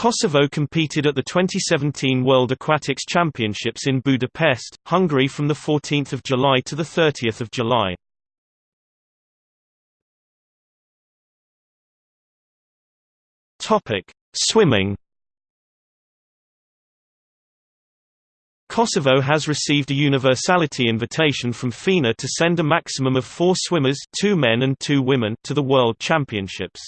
Kosovo competed at the 2017 World Aquatics Championships in Budapest, Hungary from 14 July to 30 July. Swimming Kosovo has received a universality invitation from FINA to send a maximum of four swimmers two men and two women to the World Championships.